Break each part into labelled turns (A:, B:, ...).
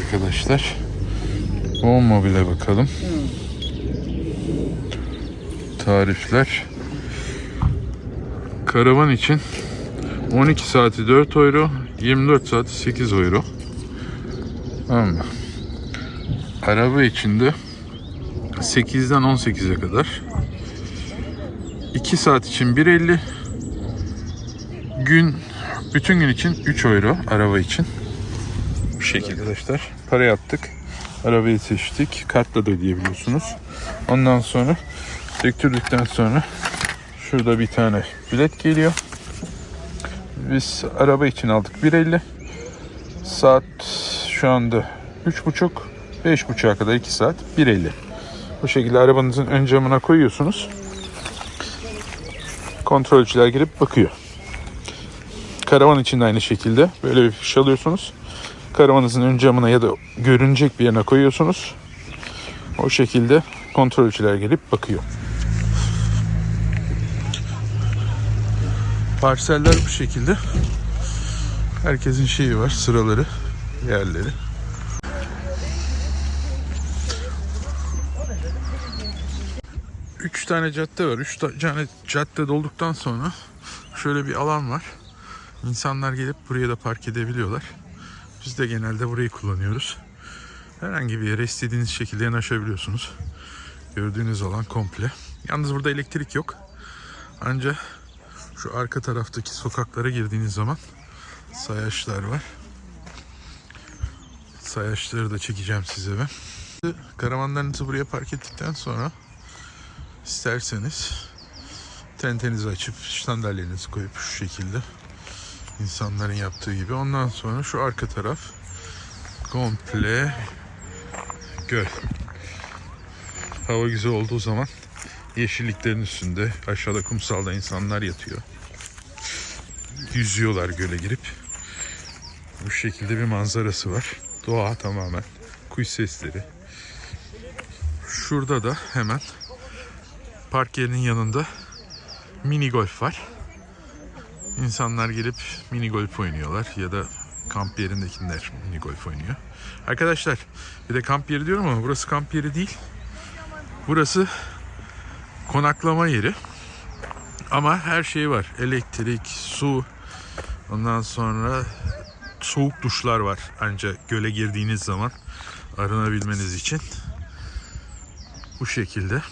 A: Arkadaşlar. O mobile bakalım. Tarifler. Karavan için 12 saati 4 euro, 24 saati 8 euro. Mı? Araba için de 8'den 18'e kadar. 2 saat için 1.50. Gün bütün gün için 3 euro araba için. Şekilde arkadaşlar. Para yaptık. Arabayı seçtik. Kartla da ödeyebiliyorsunuz. Ondan sonra döktürdükten sonra şurada bir tane bilet geliyor. Biz araba için aldık 1.50. Saat şu anda 3.30 5.30'a kadar 2 saat 1.50. Bu şekilde arabanızın ön camına koyuyorsunuz. Kontrolcüler girip bakıyor. Karavan için de aynı şekilde böyle bir fiş alıyorsunuz. Karavanınızın ön camına ya da görünecek bir yerine koyuyorsunuz. O şekilde kontrolcüler gelip bakıyor. Parseller bu şekilde. Herkesin şeyi var, sıraları, yerleri. Üç tane cadde var. Üç tane cadde dolduktan sonra şöyle bir alan var. İnsanlar gelip buraya da park edebiliyorlar. Biz de genelde burayı kullanıyoruz. Herhangi bir yere istediğiniz şekilde yanaşabiliyorsunuz. Gördüğünüz alan komple. Yalnız burada elektrik yok. Ancak şu arka taraftaki sokaklara girdiğiniz zaman sayaçlar var. Sayaçları da çekeceğim size ben. Karavanlarınızı buraya park ettikten sonra isterseniz tentenizi açıp sandalyelerinizi koyup şu şekilde insanların yaptığı gibi. Ondan sonra şu arka taraf komple göl. Hava güzel olduğu zaman yeşilliklerin üstünde aşağıda kumsalda insanlar yatıyor. Yüzüyorlar göle girip. Bu şekilde bir manzarası var. Doğa tamamen. Kuş sesleri. Şurada da hemen park yerinin yanında mini golf var. İnsanlar gelip mini golf oynuyorlar ya da kamp yerindekiler mini golf oynuyor. Arkadaşlar bir de kamp yeri diyorum ama burası kamp yeri değil. Burası konaklama yeri. Ama her şey var. Elektrik, su, ondan sonra soğuk duşlar var. Ancak göle girdiğiniz zaman arınabilmeniz için. Bu şekilde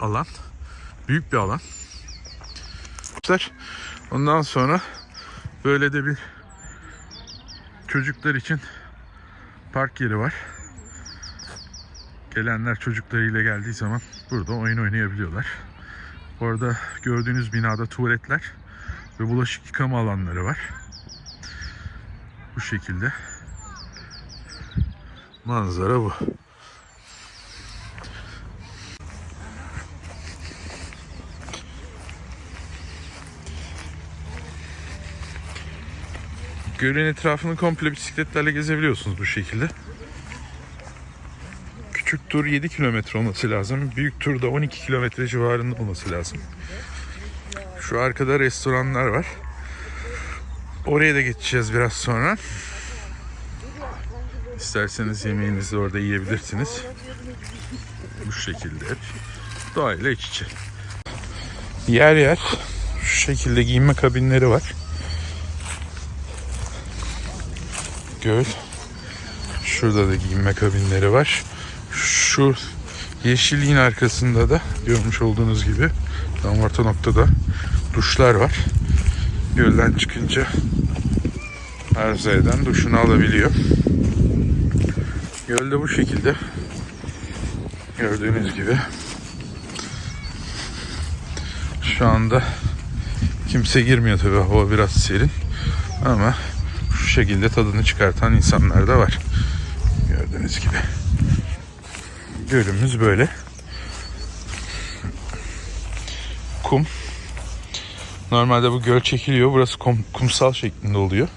A: alan. Büyük bir alan. Ondan sonra böyle de bir çocuklar için park yeri var. Gelenler çocuklarıyla geldiği zaman burada oyun oynayabiliyorlar. Orada gördüğünüz binada tuvaletler ve bulaşık yıkama alanları var. Bu şekilde. Manzara bu. Gölün etrafını komple bisikletlerle gezebiliyorsunuz bu şekilde. Küçük tur 7 kilometre olması lazım. Büyük tur da 12 kilometre civarında olması lazım. Şu arkada restoranlar var. Oraya da geçeceğiz biraz sonra. İsterseniz yemeğinizi orada yiyebilirsiniz. Bu şekilde hep doğayla iç içe. Yer yer şu şekilde giyinme kabinleri var. Göl. Şurada da giyinme kabinleri var. Şu yeşilliğin arkasında da görmüş olduğunuz gibi tam orta noktada duşlar var. Gölden çıkınca arzu eden duşunu alabiliyor. Gölde bu şekilde gördüğünüz gibi şu anda kimse girmiyor tabi hava biraz serin ama şu şekilde tadını çıkartan insanlar da var. Gördüğünüz gibi. Gölümüz böyle. Kum. Normalde bu göl çekiliyor. Burası kum, kumsal şeklinde oluyor.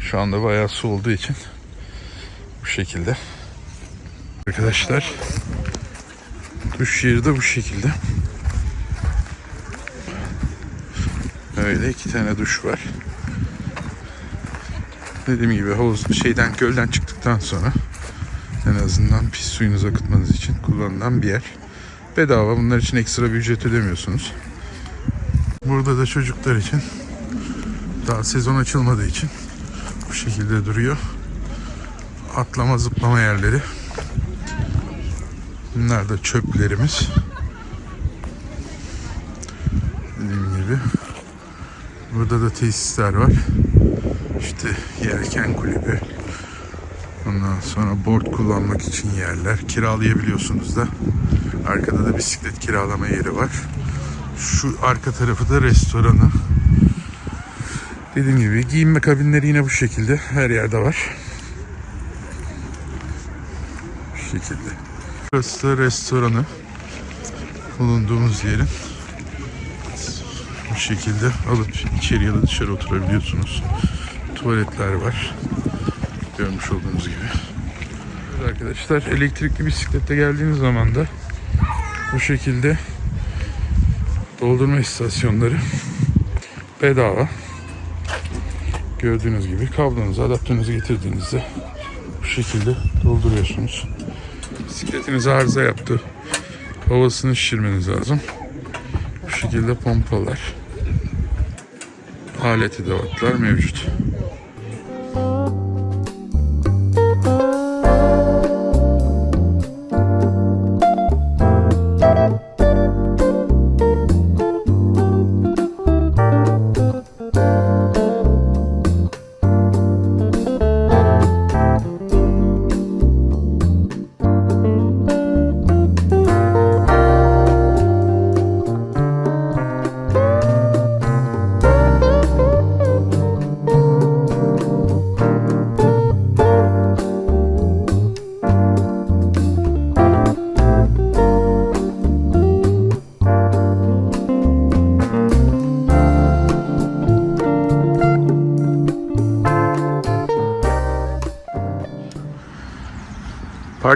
A: Şu anda bayağı su olduğu için bu şekilde. Arkadaşlar duş yeri de bu şekilde. Öyle iki tane duş var. Dediğim gibi havuz şeyden gölden çıktık yaptıktan sonra en azından pis suyunuzu akıtmanız için kullanılan bir yer. Bedava. Bunlar için ekstra bir ücret ödemiyorsunuz. Burada da çocuklar için daha sezon açılmadığı için bu şekilde duruyor. Atlama zıplama yerleri. Bunlar da çöplerimiz. Dediğim gibi. Burada da tesisler var. İşte yelken kulübü. Ondan sonra board kullanmak için yerler. Kiralayabiliyorsunuz da. Arkada da bisiklet kiralama yeri var. Şu arka tarafı da restoranı. Dediğim gibi giyinme kabinleri yine bu şekilde her yerde var. Bu şekilde. Burası da restoranı. Bulunduğumuz yerin. Bu şekilde alıp içeri ya da dışarı oturabiliyorsunuz. Tuvaletler var. Görmüş olduğunuz gibi. Evet arkadaşlar elektrikli bisiklette geldiğiniz zaman da bu şekilde doldurma istasyonları bedava. Gördüğünüz gibi kablonuzu, adaptörünüzü getirdiğinizde bu şekilde dolduruyorsunuz. Bisikletiniz arıza yaptı. Havasını şişirmeniz lazım. Bu şekilde pompalar. Alet edevatlar mevcut.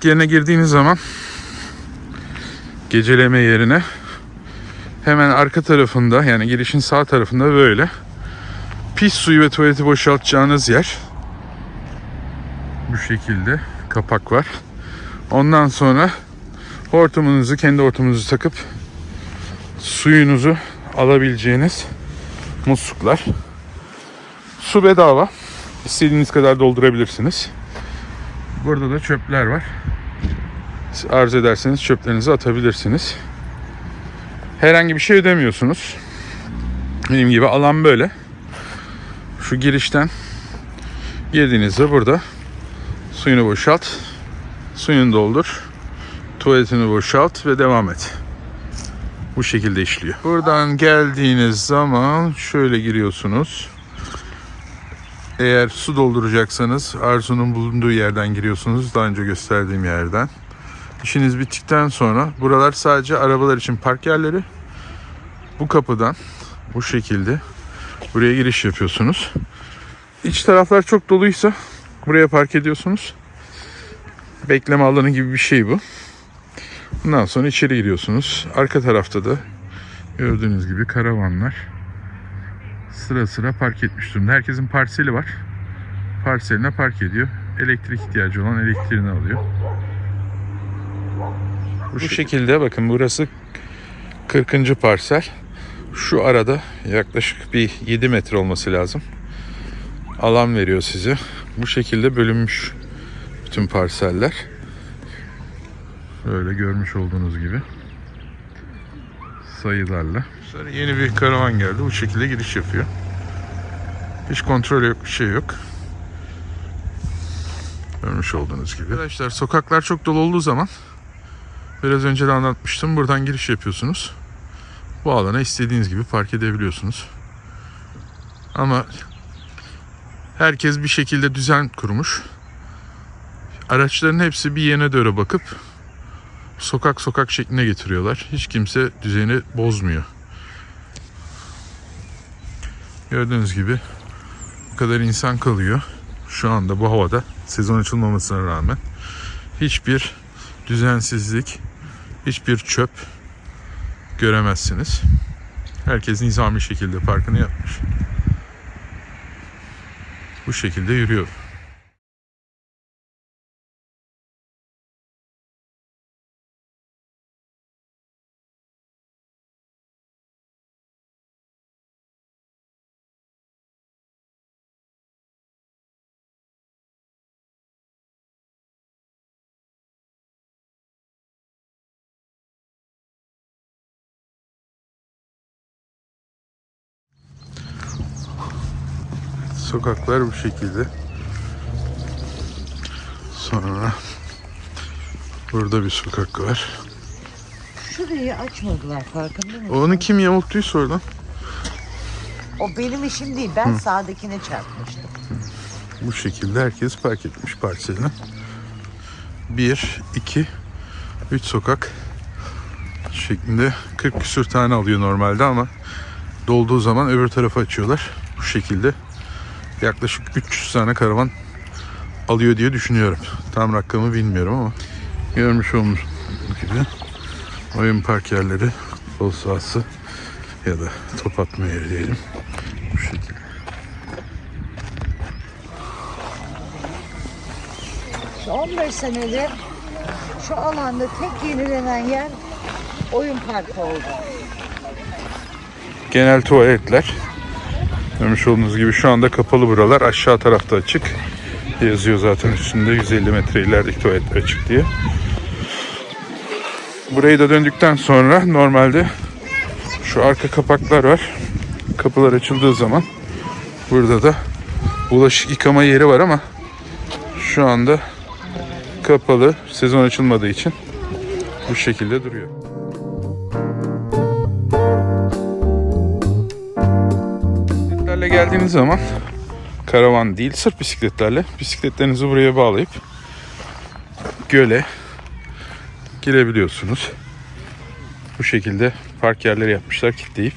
A: Park yerine girdiğiniz zaman geceleme yerine hemen arka tarafında yani girişin sağ tarafında böyle pis suyu ve tuvaleti boşaltacağınız yer. Bu şekilde kapak var. Ondan sonra hortumunuzu kendi hortumunuzu takıp suyunuzu alabileceğiniz musluklar. Su bedava. İstediğiniz kadar doldurabilirsiniz. Burada da çöpler var. Siz arzu ederseniz çöplerinizi atabilirsiniz. Herhangi bir şey ödemiyorsunuz. Benim gibi alan böyle. Şu girişten girdiğinizde burada suyunu boşalt, suyunu doldur, tuvaletini boşalt ve devam et. Bu şekilde işliyor. Buradan geldiğiniz zaman şöyle giriyorsunuz. Eğer su dolduracaksanız Arzu'nun bulunduğu yerden giriyorsunuz. Daha önce gösterdiğim yerden. İşiniz bittikten sonra buralar sadece arabalar için park yerleri. Bu kapıdan bu şekilde buraya giriş yapıyorsunuz. İç taraflar çok doluysa buraya park ediyorsunuz. Bekleme alanı gibi bir şey bu. Bundan sonra içeri giriyorsunuz. Arka tarafta da gördüğünüz gibi karavanlar sıra sıra park etmiş durumda. Herkesin parseli var. Parseline park ediyor. Elektrik ihtiyacı olan elektriğini alıyor. Bu, şekilde bakın burası 40. parsel. Şu arada yaklaşık bir 7 metre olması lazım. Alan veriyor size. Bu şekilde bölünmüş bütün parseller. Böyle görmüş olduğunuz gibi sayılarla. Sonra yeni bir karavan geldi. Bu şekilde giriş yapıyor. Hiç kontrol yok, bir şey yok. Görmüş olduğunuz gibi. Arkadaşlar sokaklar çok dolu olduğu zaman biraz önce de anlatmıştım. Buradan giriş yapıyorsunuz. Bu alana istediğiniz gibi park edebiliyorsunuz. Ama herkes bir şekilde düzen kurmuş. Araçların hepsi bir yene doğru bakıp sokak sokak şekline getiriyorlar. Hiç kimse düzeni bozmuyor. Gördüğünüz gibi bu kadar insan kalıyor. Şu anda bu havada sezon açılmamasına rağmen hiçbir düzensizlik, hiçbir çöp göremezsiniz. Herkes nizami şekilde parkını yapmış. Bu şekilde yürüyor. Sokaklar bu şekilde. Sonra burada bir sokak var.
B: Şurayı açmadılar farkında mısın?
A: Onu kim yamulttuysa oradan.
B: O benim işim değil. Ben sağdakine çarpmıştım.
A: Bu şekilde herkes park etmiş parseline. Bir, iki, üç sokak şeklinde 40 küsür tane alıyor normalde ama dolduğu zaman öbür tarafa açıyorlar. Bu şekilde yaklaşık 300 tane karavan alıyor diye düşünüyorum. Tam rakamı bilmiyorum ama görmüş olduğunuz gibi oyun park yerleri, futbol sahası ya da top atma yeri diyelim. Bu şekilde.
B: Şu 15 senedir şu alanda tek yenilenen yer oyun parkı oldu.
A: genel tuvaletler. Görmüş olduğunuz gibi şu anda kapalı buralar. Aşağı tarafta açık. Yazıyor zaten üstünde 150 metre ilerideki tuvalet açık diye. Burayı da döndükten sonra normalde şu arka kapaklar var. Kapılar açıldığı zaman burada da bulaşık yıkama yeri var ama şu anda kapalı. Sezon açılmadığı için bu şekilde duruyor. Geldiğiniz zaman karavan değil sırf bisikletlerle bisikletlerinizi buraya bağlayıp göle girebiliyorsunuz. Bu şekilde park yerleri yapmışlar kilitleyip.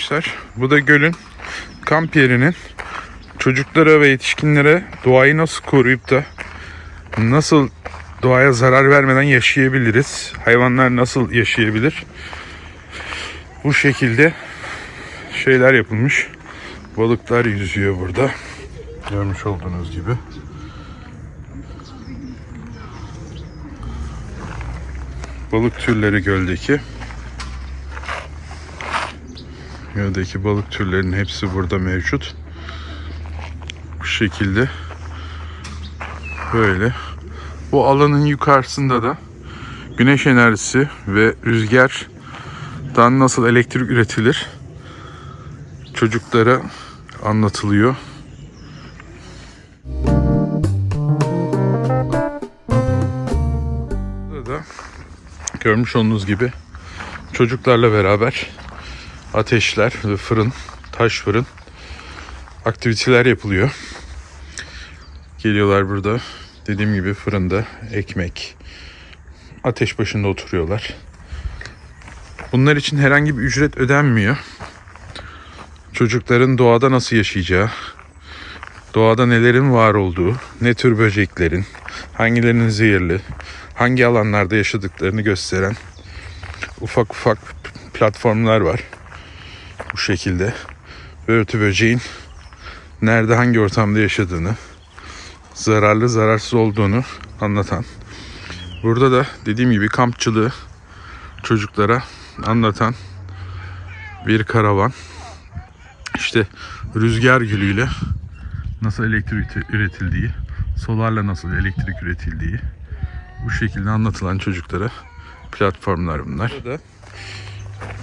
A: Arkadaşlar bu da gölün kamp yerinin çocuklara ve yetişkinlere doğayı nasıl koruyup da nasıl doğaya zarar vermeden yaşayabiliriz? Hayvanlar nasıl yaşayabilir? Bu şekilde şeyler yapılmış. Balıklar yüzüyor burada. Görmüş olduğunuz gibi. Balık türleri göldeki. Göldeki balık türlerinin hepsi burada mevcut. Bu şekilde böyle. Bu alanın yukarısında da güneş enerjisi ve rüzgardan nasıl elektrik üretilir çocuklara anlatılıyor. Burada da görmüş olduğunuz gibi çocuklarla beraber ateşler fırın, taş fırın aktiviteler yapılıyor. Geliyorlar burada dediğim gibi fırında ekmek, ateş başında oturuyorlar. Bunlar için herhangi bir ücret ödenmiyor. Çocukların doğada nasıl yaşayacağı, doğada nelerin var olduğu, ne tür böceklerin, hangilerinin zehirli, hangi alanlarda yaşadıklarını gösteren ufak ufak platformlar var bu şekilde börtü böceğin nerede hangi ortamda yaşadığını zararlı zararsız olduğunu anlatan burada da dediğim gibi kampçılığı çocuklara anlatan bir karavan işte rüzgar gülüyle nasıl elektrik üretildiği solarla nasıl elektrik üretildiği bu şekilde anlatılan çocuklara platformlar bunlar. Burada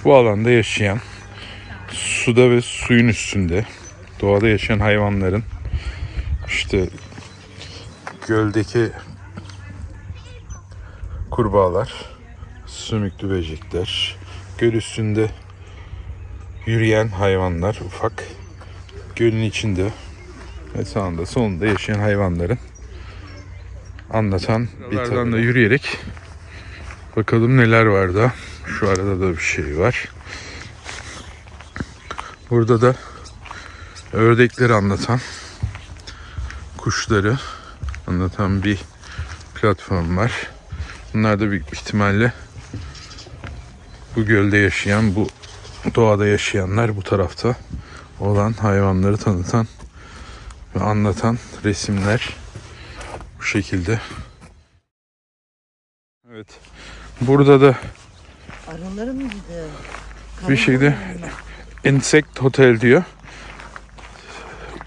A: bu alanda yaşayan suda ve suyun üstünde doğada yaşayan hayvanların işte göldeki kurbağalar, sümüklü böcekler, göl üstünde yürüyen hayvanlar ufak, gölün içinde ve sağında solunda yaşayan hayvanların anlatan bir taraftan da yürüyerek bakalım neler var da. Şu arada da bir şey var. Burada da ördekleri anlatan, kuşları anlatan bir platform var. Bunlar da büyük ihtimalle bu gölde yaşayan, bu doğada yaşayanlar bu tarafta olan hayvanları tanıtan ve anlatan resimler bu şekilde. Evet. Burada da
B: Arıları mıydı?
A: bir şekilde Insect Hotel diyor.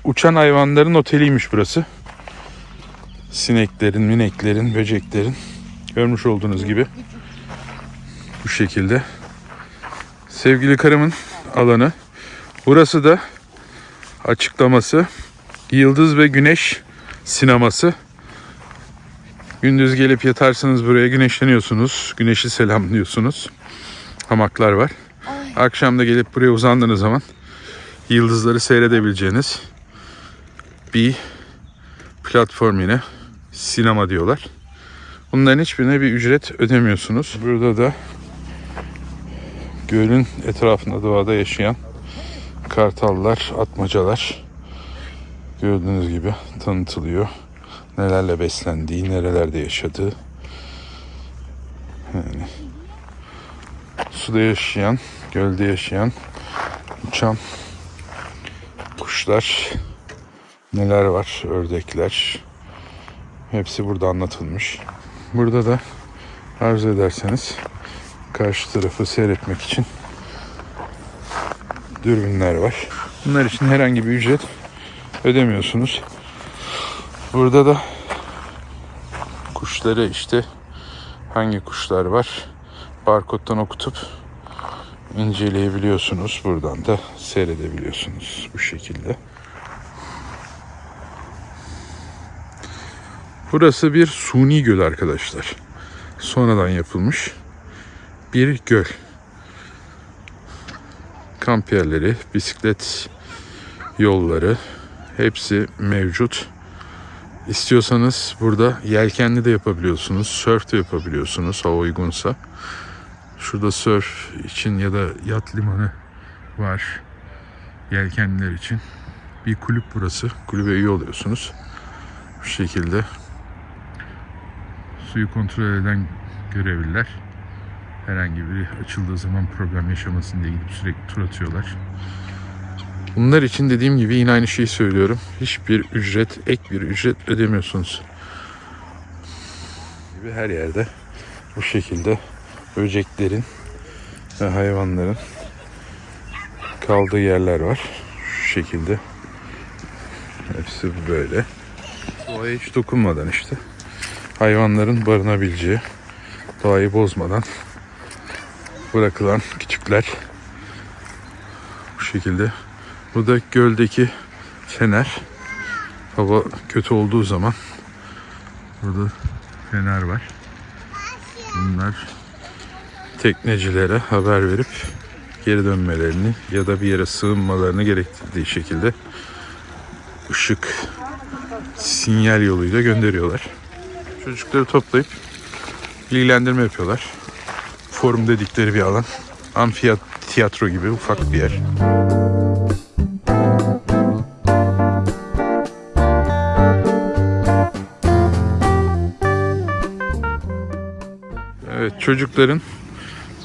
A: Uçan hayvanların oteliymiş burası. Sineklerin, mineklerin, böceklerin görmüş olduğunuz gibi bu şekilde. Sevgili karımın alanı. Burası da açıklaması Yıldız ve Güneş sineması. Gündüz gelip yatarsınız buraya güneşleniyorsunuz. Güneşi selamlıyorsunuz. Hamaklar var. Akşam da gelip buraya uzandığınız zaman yıldızları seyredebileceğiniz bir platform yine. Sinema diyorlar. Bunların hiçbirine bir ücret ödemiyorsunuz. Burada da gölün etrafında doğada yaşayan kartallar, atmacalar gördüğünüz gibi tanıtılıyor. Nelerle beslendiği, nerelerde yaşadığı. Yani suda yaşayan, gölde yaşayan, uçan kuşlar neler var, ördekler. Hepsi burada anlatılmış. Burada da arzu ederseniz karşı tarafı seyretmek için dürbünler var. Bunlar için herhangi bir ücret ödemiyorsunuz. Burada da kuşları işte hangi kuşlar var barkodtan okutup inceleyebiliyorsunuz. Buradan da seyredebiliyorsunuz bu şekilde. Burası bir suni göl arkadaşlar. Sonradan yapılmış bir göl. Kamp yerleri, bisiklet yolları hepsi mevcut. İstiyorsanız burada yelkenli de yapabiliyorsunuz, surf de yapabiliyorsunuz hava uygunsa. Şurada surf için ya da yat limanı var yelkenliler için. Bir kulüp burası. Kulübe üye oluyorsunuz. Bu şekilde suyu kontrol eden görevliler herhangi biri açıldığı zaman problem yaşamasın diye gidip sürekli tur atıyorlar. Bunlar için dediğim gibi yine aynı şeyi söylüyorum. Hiçbir ücret, ek bir ücret ödemiyorsunuz. Gibi her yerde bu şekilde böceklerin ve hayvanların kaldığı yerler var. Şu şekilde. Hepsi böyle. Doğaya hiç dokunmadan işte. Hayvanların barınabileceği, doğayı bozmadan bırakılan küçükler. Bu şekilde. Bu da göldeki fener. Hava kötü olduğu zaman burada fener var. Bunlar teknecilere haber verip geri dönmelerini ya da bir yere sığınmalarını gerektirdiği şekilde ışık sinyal yoluyla gönderiyorlar. Çocukları toplayıp bilgilendirme yapıyorlar. Forum dedikleri bir alan. Amfiyat tiyatro gibi ufak bir yer. Evet çocukların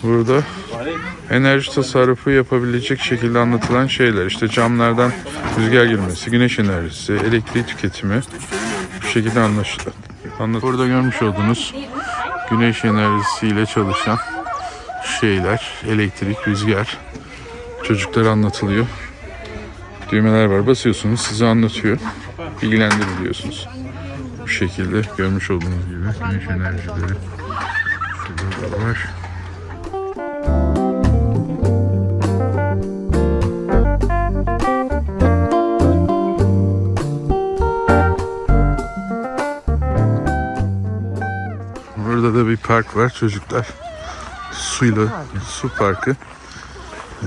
A: burada enerji tasarrufu yapabilecek şekilde anlatılan şeyler. İşte camlardan rüzgar girmesi, güneş enerjisi, elektrik tüketimi bu şekilde anlaşılıyor. Anlat. Burada görmüş olduğunuz güneş enerjisiyle çalışan şeyler, elektrik, rüzgar çocuklara anlatılıyor. Düğmeler var. Basıyorsunuz, size anlatıyor. Bilgilendiriliyorsunuz. Bu şekilde görmüş olduğunuz gibi güneş enerjileri şurada da var. Park var. Çocuklar suyla su parkı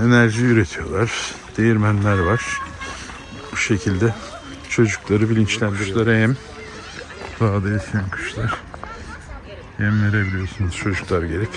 A: enerji üretiyorlar. Değirmenler var. Bu şekilde çocukları bilinçlendiriyorlar. Hem Dağda yaşayan kuşlar. Yem verebiliyorsunuz çocuklar gelip.